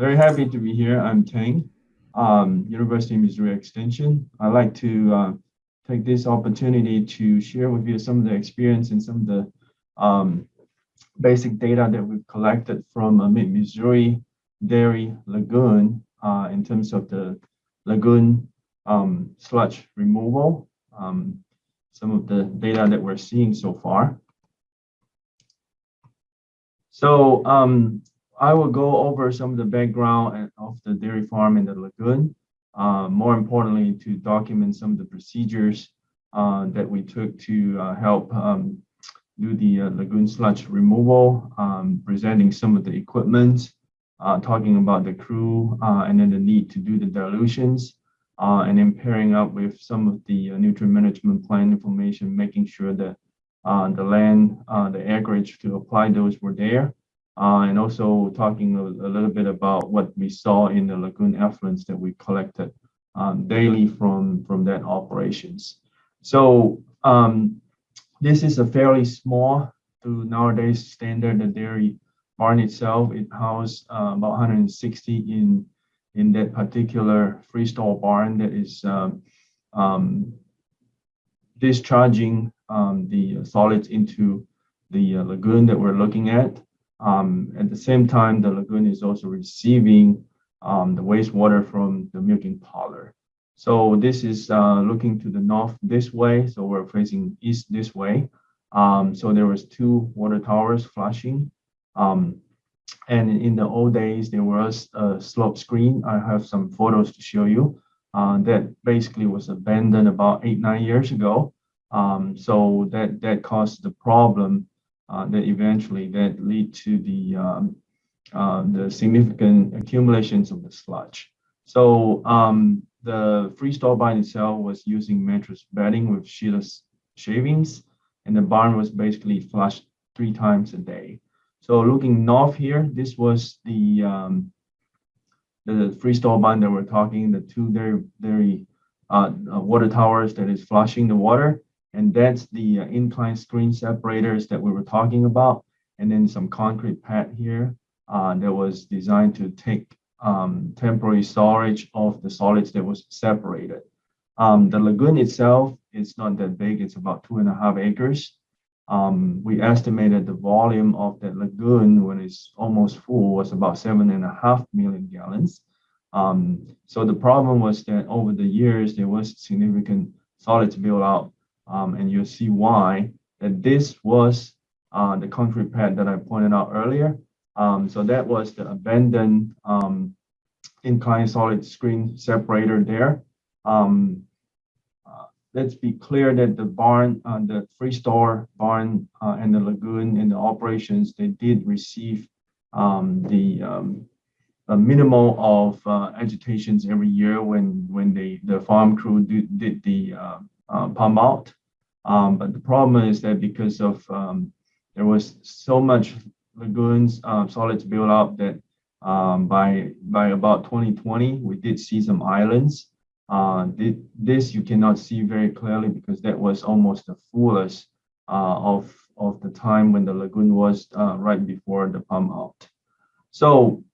very happy to be here. I'm Teng, um, University of Missouri Extension. I'd like to uh, take this opportunity to share with you some of the experience and some of the um, basic data that we've collected from uh, Mid-Missouri Dairy Lagoon uh, in terms of the lagoon um, sludge removal, um, some of the data that we're seeing so far. So um, I will go over some of the background of the dairy farm and the lagoon. Uh, more importantly, to document some of the procedures uh, that we took to uh, help um, do the uh, lagoon sludge removal, um, presenting some of the equipment, uh, talking about the crew, uh, and then the need to do the dilutions, and then pairing up with some of the nutrient management plan information, making sure that the land, the acreage to apply those were there uh, and also talking a, a, little bit about what we saw in the lagoon effluents that we collected um, daily from, from that operations. So um, this is a fairly small to nowadays standard the dairy barn itself. It houses uh, about 160 in in that particular freestall barn that is um, um discharging um, the solids into the uh, lagoon that we're looking at. Um, at the same time, the lagoon is also receiving um, the wastewater from the milking parlor. So this is uh, looking to the north this way. So we're facing east this way. Um, so there was two water towers flashing. Um, and in the old days, there was a slope screen. I have some photos to show you uh, that basically was abandoned about eight, nine years ago. Um, so that, that caused the problem uh, that eventually that lead to the um, uh, the significant accumulations of the sludge. So um, the freestall barn itself was using mattress bedding with sheetless shavings, and the barn was basically flushed three times a day. So looking north here, this was the um, the freestall barn that we're talking, the two very very uh, water towers that is flushing the water. And that's the uh, incline screen separators that we were talking about. And then some concrete pad here uh, that was designed to take um, temporary storage of the solids that was separated. Um, the lagoon itself is not that big. It's about two and a half acres. Um, we estimated the volume of that lagoon when it's almost full was about seven and a half million gallons. Um, so the problem was that over the years, there was significant solids build out um, and you'll see why that this was uh, the concrete pad that I pointed out earlier. Um, so that was the abandoned um, incline solid screen separator there. Um, uh, let's be clear that the barn, uh, the freestall barn uh, and the lagoon and the operations, they did receive um, the um, a minimal of uh, agitations every year when when they the farm crew did, did the uh, uh, pump out. Um, but the problem is that because of um, there was so much lagoons uh, solids built up that um, by by about 2020 we did see some islands. Uh, this you cannot see very clearly because that was almost the fullest uh, of of the time when the lagoon was uh, right before the pump out. So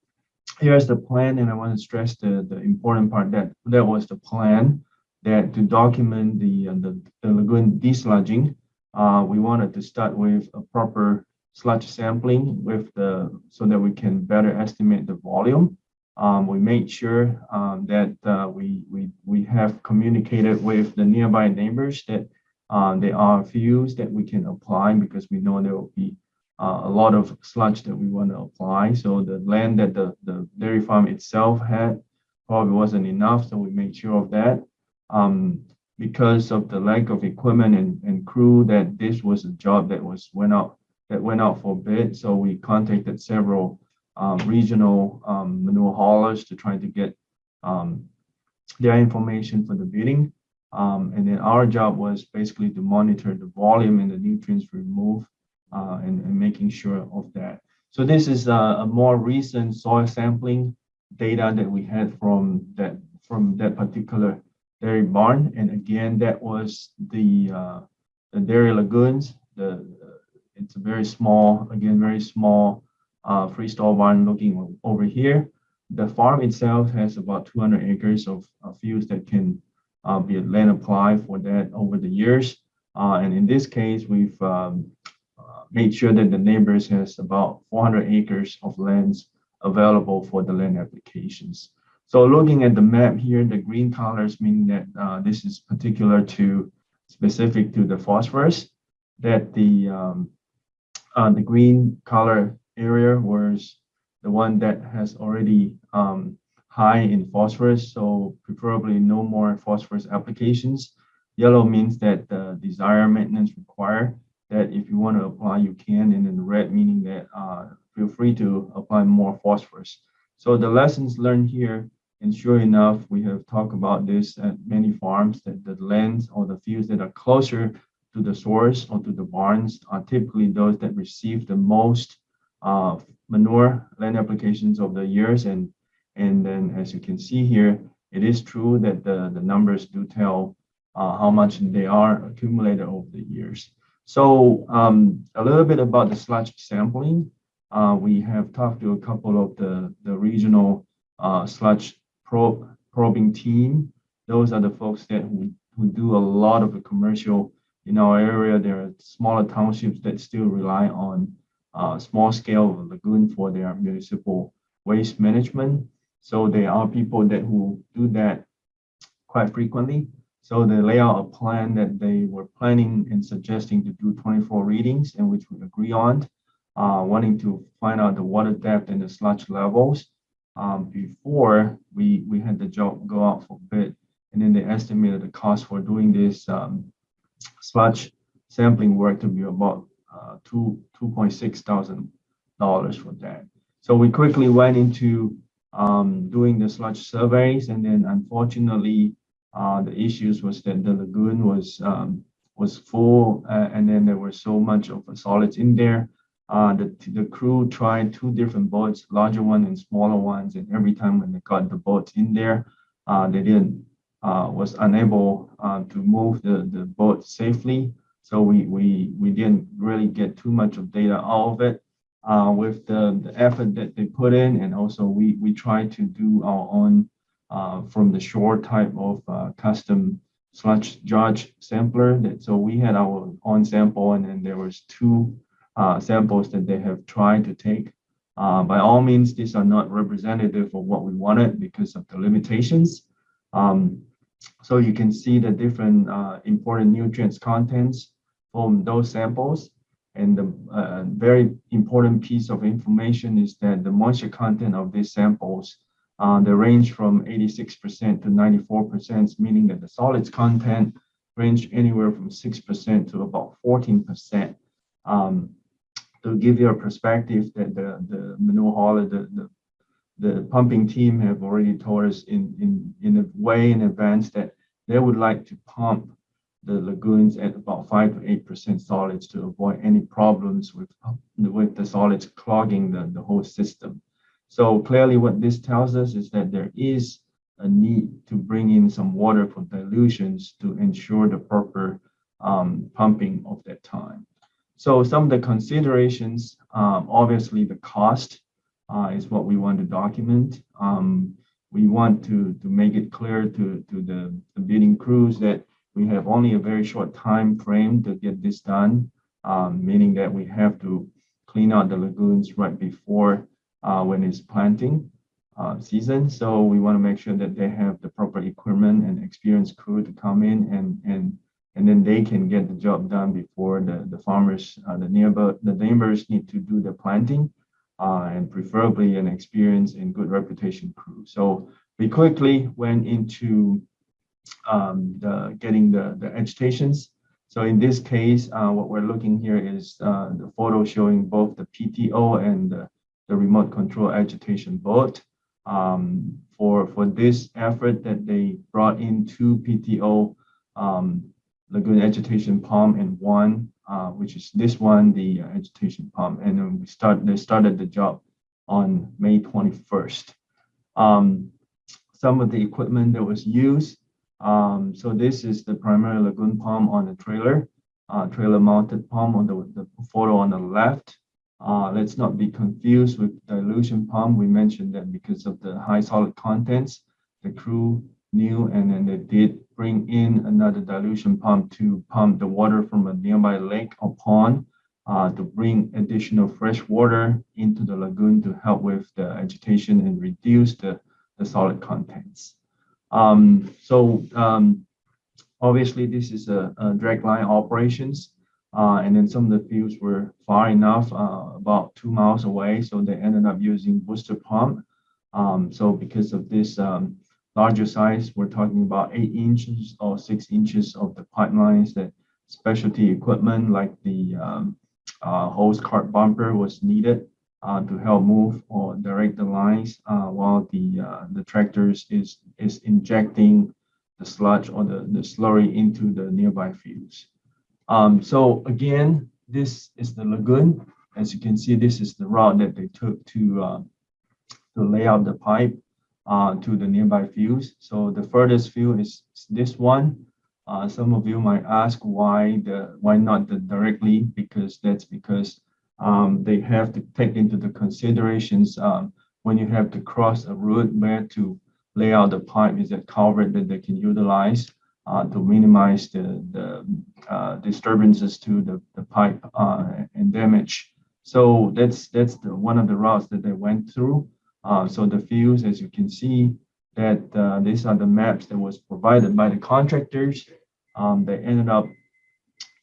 here's the plan, and I want to stress the the important part that that was the plan that to document the, uh, the, the, lagoon desludging, uh, we wanted to start with a proper sludge sampling with the so that we can better estimate the volume. Um, we made sure um, that uh, we, we, we have communicated with the nearby neighbors that uh, there are fuels that we can apply because we know there will be uh, a lot of sludge that we want to apply. So the land that the, the dairy farm itself had probably wasn't enough. So we made sure of that um, because of the lack of equipment and, and crew that this was a job that was went out that went out for bid. So we contacted several um, regional um, manure haulers to try to get um, their information for the bidding. Um, and then our job was basically to monitor the volume and the nutrients removed uh, and, and, making sure of that. So this is a, a more recent soil sampling data that we had from that from that particular dairy barn. And again, that was the, uh, the dairy lagoons. The It's a very small, again, very small uh, freestall barn looking over here. the farm itself has about 200 acres of, of fields that can uh, be land applied for that over the years. Uh, and in this case, we've um, uh, made sure that the neighbors has about 400 acres of lands available for the land applications. So looking at the map here, the green colors mean that uh, this is particular to specific to the phosphorus, that the um, uh, the green color area was the one that has already um, high in phosphorus, so preferably no more phosphorus applications. Yellow means that the desired maintenance required, that if you want to apply, you can, and then red meaning that uh, feel free to apply more phosphorus. So the lessons learned here, and sure enough, we have talked about this at many farms, that the lands or the fields that are closer to the source or to the barns are typically those that receive the most uh, manure land applications over the years. And, and then as you can see here, it is true that the, the numbers do tell uh, how much they are accumulated over the years. So um, a little bit about the sludge sampling. Uh, we have talked to a couple of the, the regional uh, sludge probe, probing team. Those are the folks that who, who do a lot of the commercial in our area. There are smaller townships that still rely on uh, small scale lagoon for their municipal waste management. So there are people that who do that quite frequently. So they lay out a plan that they were planning and suggesting to do 24 readings and which we agree on, uh, wanting to find out the water depth and the sludge levels um, before we, we had the job go out for bid. And then they estimated the cost for doing this um, sludge sampling work to be about uh, two two point six thousand dollars for that. So we quickly went into um, doing the sludge surveys, and then unfortunately, uh, the issues was that the lagoon was um, was full, uh, and then there was so much of the solids in there. Uh, the the crew tried two different boats, larger one and smaller ones, and every time when they got the boats in there, uh, they didn't uh, was unable uh, to move the the boat safely. So we, we, we didn't really get too much of data out of it. Uh, with the, the effort that they put in, and also we, we try to do our own uh, from the shore type of custom sludge judge sampler. That, so we had our own sample, and then there was two uh, samples that they have tried to take. Uh, by all means, these are not representative of what we wanted because of the limitations. Um, so you can see the different uh, important nutrients contents from those samples. And the uh, very important piece of information is that the moisture content of these samples, uh, they range from 86% to 94%, meaning that the solids content range anywhere from 6% to about 14%. Um, to give you a perspective that the, the manure hauler, the, the, the pumping team have already told us in, in, in a way in advance that they would like to pump the lagoons at about 5 to 8% solids to avoid any problems with, with the solids clogging the, the whole system. So clearly what this tells us is that there is a need to bring in some water for dilutions to ensure the proper um, pumping of that time. So some of the considerations, um, obviously the cost uh, is what we want to document. Um, we want to, to make it clear to, to the, the bidding crews that we have only a very short time frame to get this done, um, meaning that we have to clean out the lagoons right before uh, when it's planting uh, season. So we want to make sure that they have the proper equipment and experienced crew to come in and and and then they can get the job done before the the farmers, uh, the nearby the neighbors need to do the planting, uh, and preferably an experienced and good reputation crew. So we quickly went into um, the getting the, the agitations. So in this case, uh, what we're looking here is uh, the photo showing both the PTO and the, the remote control agitation boat. Um, for, for this effort that they brought in two PTO um, lagoon agitation pump and one, uh, which is this one, the uh, agitation pump. And then we start, they started the job on May 21st. Um, some of the equipment that was used um, so this is the primary lagoon pump on the trailer, uh, trailer mounted pump on the, the photo on the left. Uh, let's not be confused with dilution pump. We mentioned that because of the high solid contents, the crew knew and then they did bring in another dilution pump to pump the water from a nearby lake or pond uh, to bring additional fresh water into the lagoon to help with the agitation and reduce the, the solid contents. Um, so um, obviously this is a, a drag line operations. Uh, and then some of the fields were far enough, uh, about two miles away. So they ended up using booster pump. Um, so because of this um, larger size, we're talking about eight inches or six inches of the pipelines that specialty equipment like the um, uh, hose cart bumper was needed uh, to help move or direct the lines uh, while the uh, the tractors is is injecting the sludge or the, the slurry into the nearby fields. Um, so again, this is the lagoon. As you can see, this is the route that they took to uh, to lay out the pipe uh, to the nearby fields. So the furthest field is this one. Uh, some of you might ask why the why not the directly because that's because um, they have to take into the considerations um, when you have to cross a road where to lay out the pipe is a culvert that they can utilize uh, to minimize the, the uh, disturbances to the, the pipe uh, and damage. So that's that's the, one of the routes that they went through. Uh, so the fields, as you can see, that uh, these are the maps that was provided by the contractors. Um, they ended up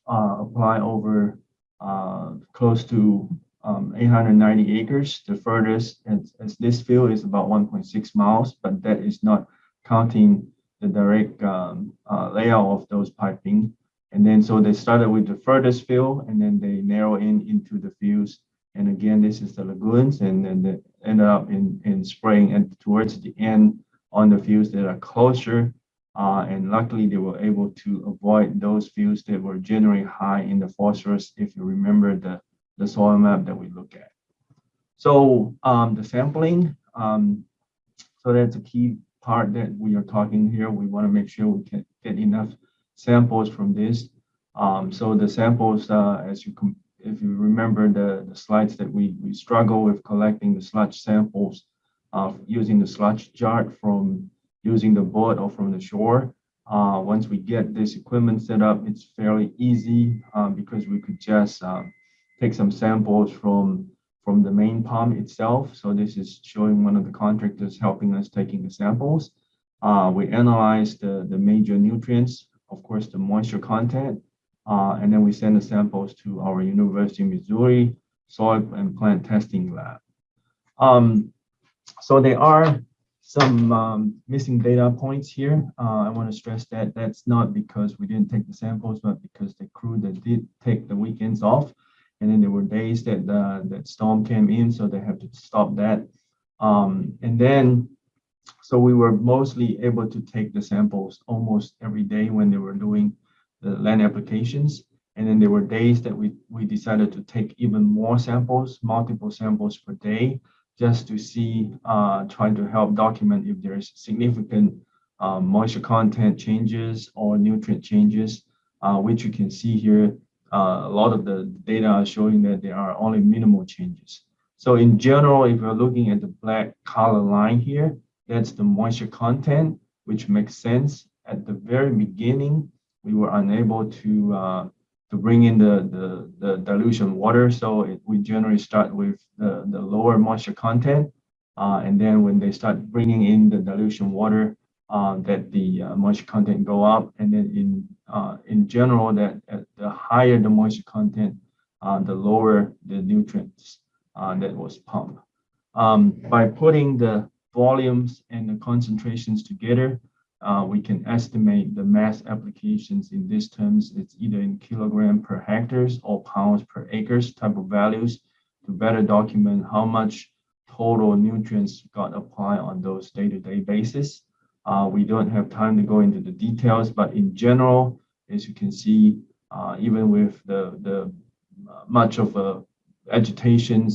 uh, apply over uh, close to um, 890 acres. The furthest as, as, this field is about 1.6 miles, but that is not counting the direct um, uh, layout of those piping. And then so they started with the furthest field and then they narrow in into the fields and again, this is the lagoons, and then they ended up in, in spring and towards the end on the fields that are closer. Uh, and luckily, they were able to avoid those fields that were generally high in the phosphorus, if you remember the, the soil map that we look at. So um, the sampling, um, so that's a key part that we are talking here. We want to make sure we can get enough samples from this. Um, so the samples, uh, as you if you remember the, the slides that we, we struggle with collecting the sludge samples uh, using the sludge judge from using the boat or from the shore. Uh, once we get this equipment set up, it's fairly easy uh, because we could just uh, take some samples from from the main pump itself. So this is showing one of the contractors helping us taking the samples. Uh, we analyze the, the major nutrients, of course, the moisture content, uh, and then we send the samples to our University of Missouri soil and plant testing lab. Um, so there are some um, missing data points here. Uh, I want to stress that that's not because we didn't take the samples, but because the crew that did take the weekends off, and then there were days that uh, that storm came in, so they have to stop that. Um, and then, so we were mostly able to take the samples almost every day when they were doing the land applications. And then there were days that we, we decided to take even more samples, multiple samples per day, just to see, uh, try to help document if there's significant uh, moisture content changes or nutrient changes, uh, which you can see here. Uh, a lot of the data are showing that there are only minimal changes. So in general, if you're looking at the black color line here, that's the moisture content, which makes sense. At the very beginning, we were unable to uh, to bring in the, the, the dilution water. So it, we generally start with the, the lower moisture content. Uh, and then when they start bringing in the dilution water, uh, that the uh, moisture content go up. And then in uh, in general, that the higher the moisture content, uh, the lower the nutrients that was pumped. Um, by putting the volumes and the concentrations together, uh, we can estimate the mass applications in these terms. It's either in kilogram per hectares or pounds per acres type of values to better document how much total nutrients got applied on those day-to-day -day basis. Uh, we don't have time to go into the details, but in general, as you can see, uh, even with the, the uh, much of uh, agitations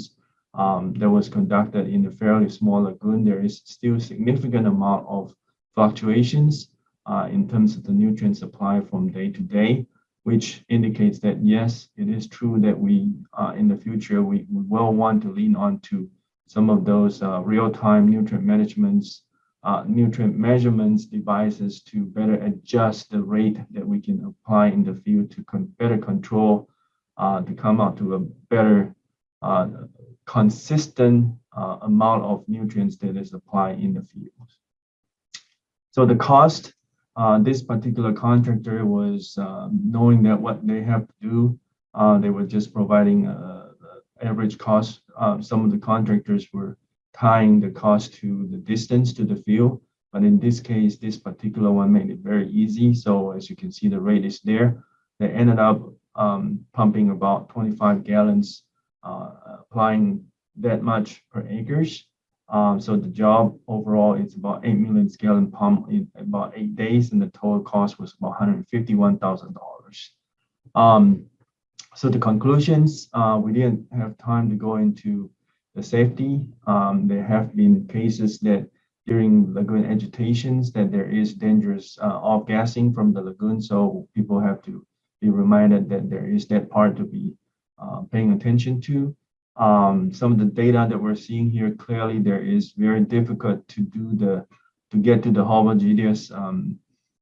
um, that was conducted in a fairly small lagoon, there is still significant amount of fluctuations uh, in terms of the nutrient supply from day to day, which indicates that yes, it is true that we, uh, in the future, we, we will want to lean on to some of those uh, real-time nutrient managements, uh, nutrient measurements devices to better adjust the rate that we can apply in the field to con- better control, uh, to come out to a better uh, consistent amount of nutrients that is applied in the field. So the cost, uh, this particular contractor was uh, knowing that what they have to do, uh, they were just providing uh, the average cost. Uh, some of the contractors were tying the cost to the distance to the field. But in this case, this particular one made it very easy. So as you can see, the rate is there. They ended up um, pumping about 25 gallons, uh, applying that much per acres. Um, so the job overall is about 8 million gallon pump in about eight days, and the total cost was about $151,000. Um, so the conclusions, uh, we didn't have time to go into the safety. Um, there have been cases that during lagoon agitations that there is dangerous uh, off-gassing from the lagoon, so people have to be reminded that there is that part to be uh, paying attention to. Um, some of the data that we're seeing here, clearly there is very difficult to do the, to get to the homogeneous um,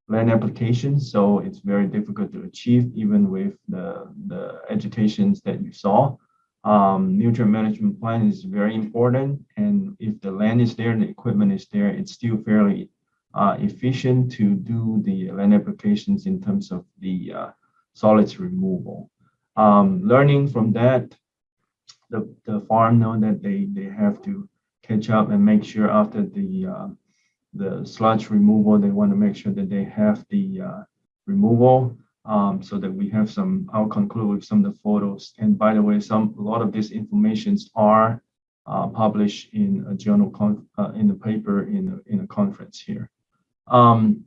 land application. So it's very difficult to achieve even with the, the agitations that you saw. Um, nutrient management plan is very important. And if the land is there the equipment is there, it's still fairly uh, efficient to do the land applications in terms of the uh, solids removal. Um, learning from that, the, the farm know that they, they have to catch up and make sure after the uh, the sludge removal, they want to make sure that they have the uh, removal um, so that we have some, I'll conclude with some of the photos. And by the way, some a lot of these informations are uh, published in a journal, uh, in the paper in a, in a conference here. Um,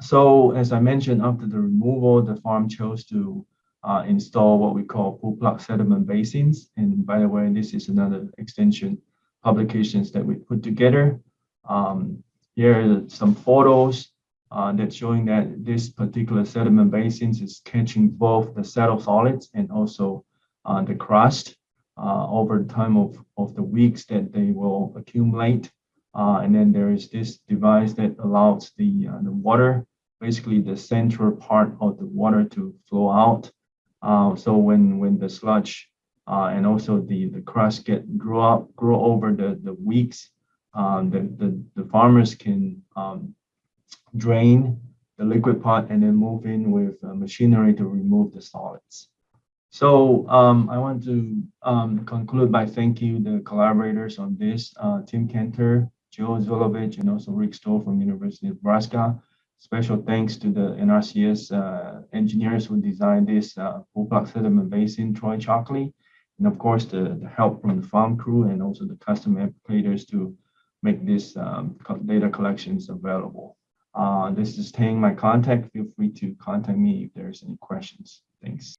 so as I mentioned, after the removal, the farm chose to uh, install what we call pull plug sediment basins. And by the way, this is another extension publications that we put together. Um, here are some photos uh, showing that this particular sediment basins is catching both the settled solids and also uh, the crust uh, over time of, of the weeks that they will accumulate. Uh, and then there is this device that allows the, uh, the water, basically the central part of the water to flow out uh, so when when the sludge uh, and also the the crust get grow up grow over the the weeks, um, the, the the farmers can um, drain the liquid part and then move in with uh, machinery to remove the solids. So um, I want to um, conclude by thanking the collaborators on this, uh, Tim Canter, Joe Zulovich, and also Rick Stowell from University of Nebraska. Special thanks to the NRCS uh, engineers who designed this uh, pull plug sediment basin, Troy Chalkley, and of course the, the help from the farm crew and also the custom applicators to make this um, data collections available. Uh, this is Teng, my contact. Feel free to contact me if there's any questions. Thanks.